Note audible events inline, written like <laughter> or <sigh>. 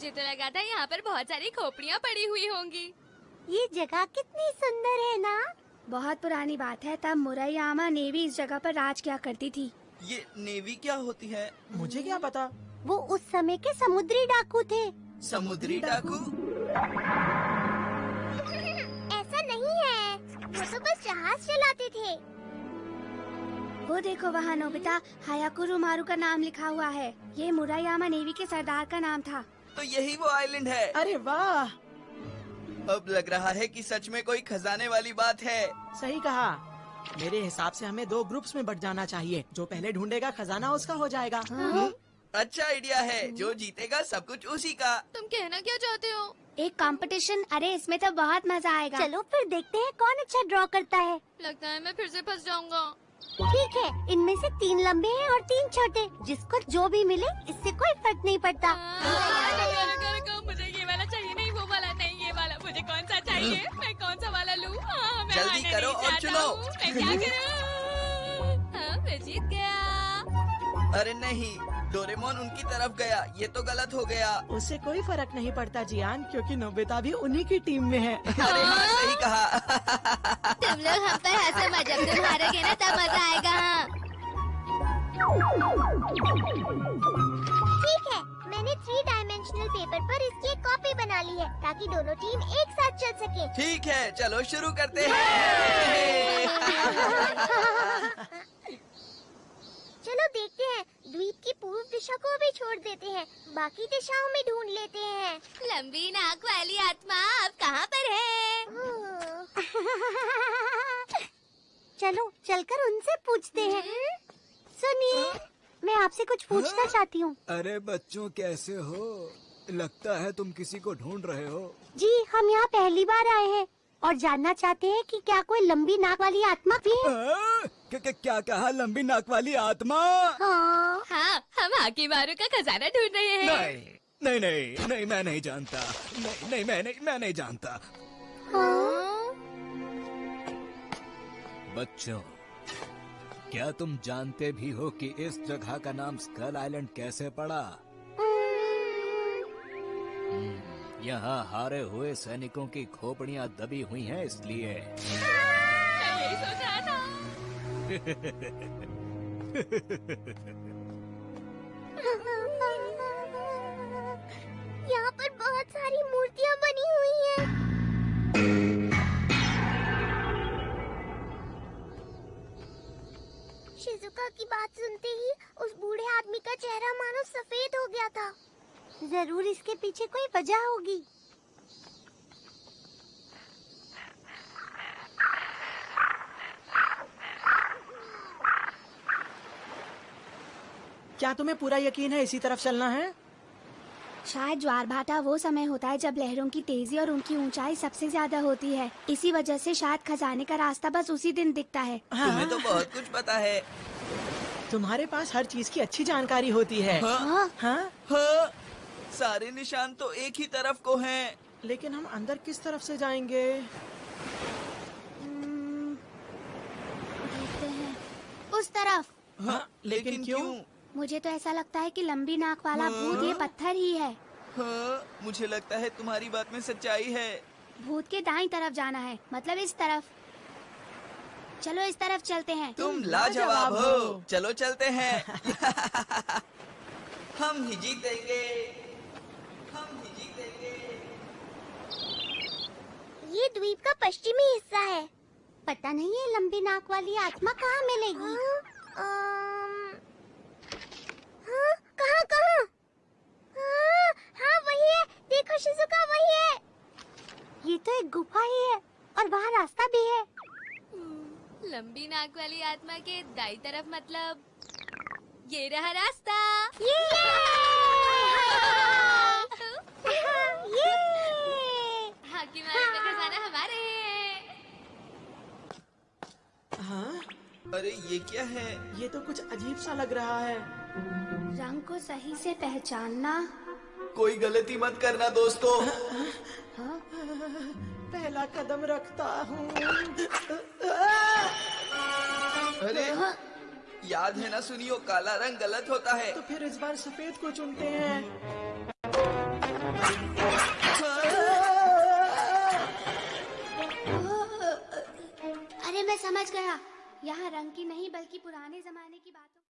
मुझे तो लगा था यहाँ पर बहुत सारी खोपड़ियाँ पड़ी हुई होंगी। ये जगह कितनी सुंदर है ना? बहुत पुरानी बात है तब मुरैयामा नेवी इस जगह पर राज किया करती थी। ये नेवी क्या होती है? मुझे क्या पता? वो उस समय के समुद्री डाकू थे। समुद्री डाकू? ऐसा नहीं है। वो तो बस जहाज़ चलाते थे। वो देखो वहाँ नोबिता हायाकुरु मारू का नाम लिखा हुआ है। ये मुरैयामा नेवी के सरदार का नाम था। तो यही वो आइलैंड है। अरे वाह। अब लग रहा है कि सच में कोई खजाने वाली बात है। सही कहा। मेरे हिसाब से हमें दो ग्रुप्स में बट जाना चाहिए। जो पहले ढूंढेगा खजाना उसका हो जाएगा। हम्म, अच्छा आइडिया है। जो जीतेगा सब कुछ उसी का। तुम कहना क्या चाहते हो? एक कंपटीशन अरे इसमें तो बहुत मज़ा आएगा। चलो फिर देखते हैं कौन अच्छा ड्रॉ करता है। लगता है मैं फिर से फंस जाऊँगा। ठीक है इनमें से तीन लंबे हैं और तीन छोटे। जिसको जो भी मिले इससे कोई फ़र्क नहीं पड़ता। हाँ, मुझे ये वाला चाहिए? नहीं वो वाला नहीं ये वाला। मुझे कौन सा चाहिए? मैं कौन सा वाला लूँ? हाँ, जल्दी करो और चुनो। मैं क्या करूँ? हाँ, मैं जीत गया। अरे नहीं। डोरेमोन उनकी तरफ़ गया। ये तो गलत हो गया। उससे कोई फ़र्क नहीं पड़ता जियान क्योंकि नोबिता भी उन्हीं की टीम में है। अरे हाँ सही कहा। तुम लोग हम पर हंसो मत जब तुम हारोगे ना तब मज़ा आएगा हाँ। ठीक है मैंने थ्री डायमेंशनल पेपर पर इसकी एक कॉपी बना ली है ताकि दोनों टीम एक साथ चल सके। ठीक है चलो शुरू करते हैं। <laughs> <laughs> चलो देखते हैं। द्वीप की पूर्व दिशा को भी छोड़ देते हैं। बाकी दिशाओं में ढूंढ लेते हैं। लंबी नाक वाली आत्मा अब कहाँ पर है? चलो चलकर उनसे पूछते हैं। सुनिए मैं आपसे कुछ पूछना चाहती हूँ। अरे बच्चों कैसे हो? लगता है तुम किसी को ढूंढ रहे हो। जी हम यहाँ पहली बार आए हैं और जानना चाहते हैं कि क्या कोई लंबी नाक वाली आत्मा भी है? आ? क्या, कहा लंबी नाक वाली आत्मा? हाँ। हाँ हम हाकी मारू का खजाना ढूंढ रहे हैं। नहीं नहीं नहीं नहीं मैं नहीं जानता। नहीं नहीं मैं नहीं मैं नहीं जानता। हाँ बच्चों क्या तुम जानते भी हो कि इस जगह का नाम स्कल आइलैंड कैसे पड़ा? हम्म, यहाँ हारे हुए सैनिकों की खोपड़ियाँ दबी हुई हैं इसलिए। मैं यही पर बहुत सारी मूर्तियाँ बनी हुई हैं। शिजुका की बात सुनते ही उस बूढ़े आदमी का चेहरा मानो सफ़ेद हो गया था ज़रूर इसके पीछे कोई वजह होगी क्या तुम्हें पूरा यकीन है इसी तरफ़ चलना है? शायद ज्वार भाटा वो समय होता है जब लहरों की तेज़ी और उनकी ऊंचाई सबसे ज़्यादा होती है। इसी वजह से शायद खजाने का रास्ता बस उसी दिन दिखता है। हाँ। तुम्हें तो बहुत कुछ पता है। तुम्हारे पास हर चीज़ की अच्छी जानकारी होती है। हाँ, हाँ, हाँ? हाँ, सारे निशान तो एक ही तरफ़ को हैं। लेकिन हम अंदर किस तरफ़ से जाएँगे? हम्म, देखते हैं। उस तरफ़। हाँ, लेकिन क्यों? मुझे तो ऐसा लगता है कि लंबी नाक वाला भूत ये पत्थर ही है। हाँ, मुझे लगता है तुम्हारी बात में सच्चाई है। भूत के दाई तरफ़ जाना है मतलब इस तरफ़। चलो इस तरफ़ चलते हैं। तुम लाजवाब हो। चलो चलते हैं। <laughs> हम ही जीतेंगे। हम ही जीतेंगे। ये द्वीप का पश्चिमी हिस्सा है। पता नहीं है लंबी नाक वाली आत्मा कहाँ मिलेगी? अम्म, हाँ, कहाँ कहाँ हाँ, हाँ वही है देखो शिजुका वही है ये तो एक गुफा ही है और वहाँ रास्ता भी है। लंबी नाक वाली आत्मा के दाई तरफ़ मतलब ये रहा रास्ता। ये! <laughs> ये! हाकी मारू का खजाना हमारे हाँ। अरे ये क्या है? ये तो कुछ अजीब सा लग रहा है। रंग को सही से पहचानना। कोई गलती मत करना दोस्तों। पहला कदम रखता हूँ। अरे हाँ। याद है ना सुनियो काला रंग गलत होता है। तो फिर इस बार सफ़ेद को चुनते हैं। अरे मैं समझ गया। यहाँ रंग की नहीं बल्कि पुराने जमाने की बातों